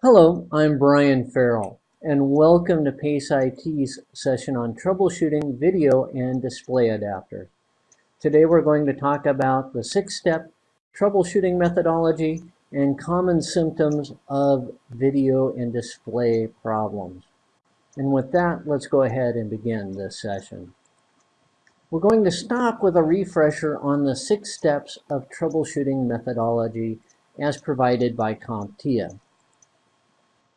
Hello, I'm Brian Farrell, and welcome to PACE IT's session on troubleshooting video and display adapters. Today we're going to talk about the six-step troubleshooting methodology and common symptoms of video and display problems. And with that, let's go ahead and begin this session. We're going to stop with a refresher on the six steps of troubleshooting methodology as provided by CompTIA.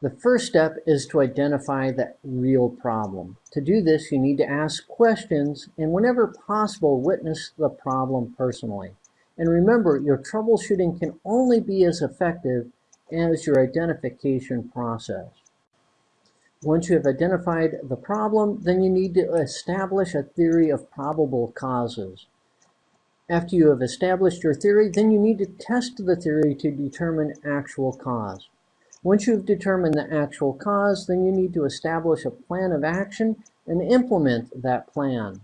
The first step is to identify the real problem. To do this, you need to ask questions and whenever possible, witness the problem personally. And remember, your troubleshooting can only be as effective as your identification process. Once you have identified the problem, then you need to establish a theory of probable causes. After you have established your theory, then you need to test the theory to determine actual cause. Once you've determined the actual cause, then you need to establish a plan of action and implement that plan.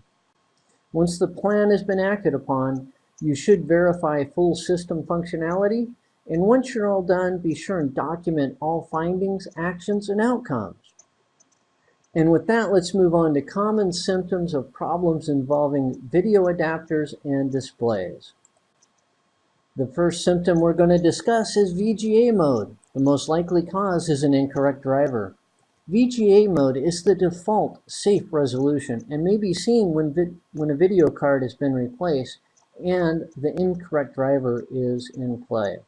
Once the plan has been acted upon, you should verify full system functionality. And once you're all done, be sure and document all findings, actions, and outcomes. And with that, let's move on to common symptoms of problems involving video adapters and displays. The first symptom we're going to discuss is VGA mode. The most likely cause is an incorrect driver. VGA mode is the default safe resolution and may be seen when, when a video card has been replaced and the incorrect driver is in play.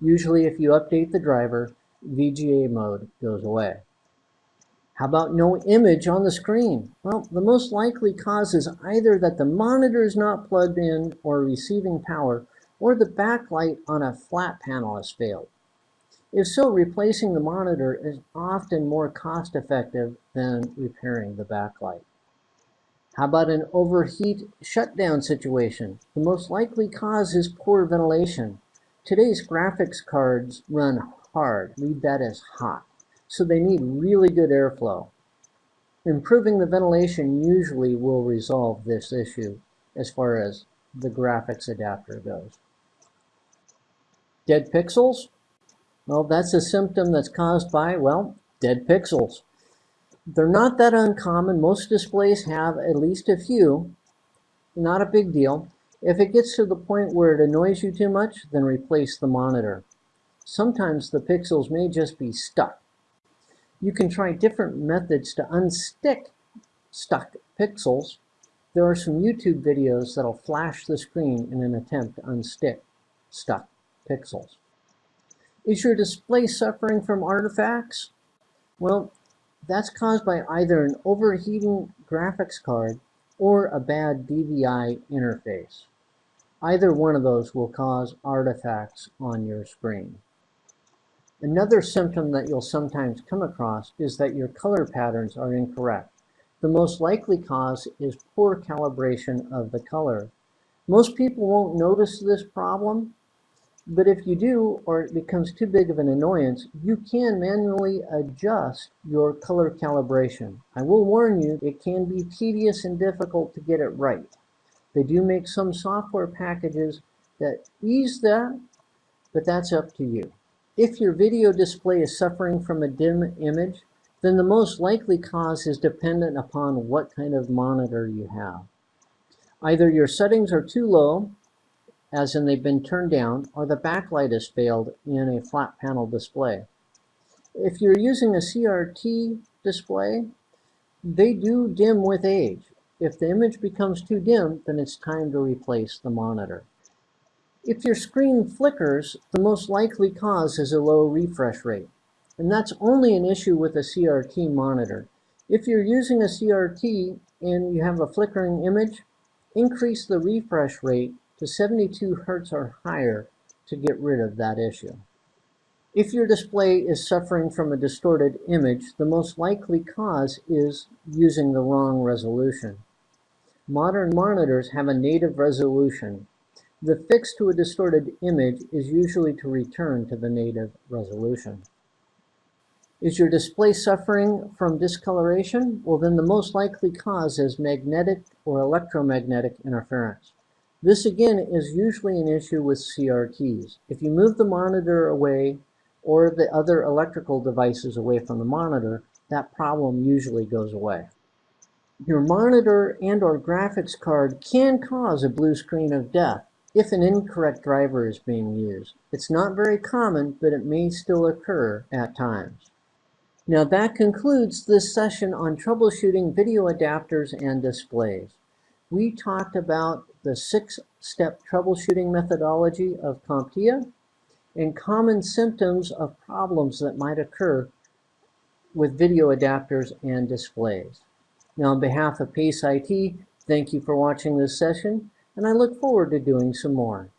Usually if you update the driver, VGA mode goes away. How about no image on the screen? Well, the most likely cause is either that the monitor is not plugged in or receiving power, or the backlight on a flat panel has failed. If so, replacing the monitor is often more cost effective than repairing the backlight. How about an overheat shutdown situation? The most likely cause is poor ventilation. Today's graphics cards run hard, read that as hot, so they need really good airflow. Improving the ventilation usually will resolve this issue as far as the graphics adapter goes. Dead pixels? Well, that's a symptom that's caused by, well, dead pixels. They're not that uncommon. Most displays have at least a few. Not a big deal. If it gets to the point where it annoys you too much, then replace the monitor. Sometimes the pixels may just be stuck. You can try different methods to unstick stuck pixels. There are some YouTube videos that'll flash the screen in an attempt to unstick stuck pixels. Is your display suffering from artifacts? Well, that's caused by either an overheating graphics card or a bad DVI interface. Either one of those will cause artifacts on your screen. Another symptom that you'll sometimes come across is that your color patterns are incorrect. The most likely cause is poor calibration of the color. Most people won't notice this problem but if you do, or it becomes too big of an annoyance, you can manually adjust your color calibration. I will warn you, it can be tedious and difficult to get it right. They do make some software packages that ease that, but that's up to you. If your video display is suffering from a dim image, then the most likely cause is dependent upon what kind of monitor you have. Either your settings are too low, as in they've been turned down, or the backlight has failed in a flat panel display. If you're using a CRT display, they do dim with age. If the image becomes too dim, then it's time to replace the monitor. If your screen flickers, the most likely cause is a low refresh rate. And that's only an issue with a CRT monitor. If you're using a CRT and you have a flickering image, increase the refresh rate to 72 Hertz or higher to get rid of that issue. If your display is suffering from a distorted image, the most likely cause is using the wrong resolution. Modern monitors have a native resolution. The fix to a distorted image is usually to return to the native resolution. Is your display suffering from discoloration? Well, then the most likely cause is magnetic or electromagnetic interference. This again is usually an issue with CRTs. If you move the monitor away or the other electrical devices away from the monitor, that problem usually goes away. Your monitor and or graphics card can cause a blue screen of death if an incorrect driver is being used. It's not very common, but it may still occur at times. Now that concludes this session on troubleshooting video adapters and displays. We talked about the six-step troubleshooting methodology of CompTIA and common symptoms of problems that might occur with video adapters and displays. Now on behalf of PACE IT, thank you for watching this session, and I look forward to doing some more.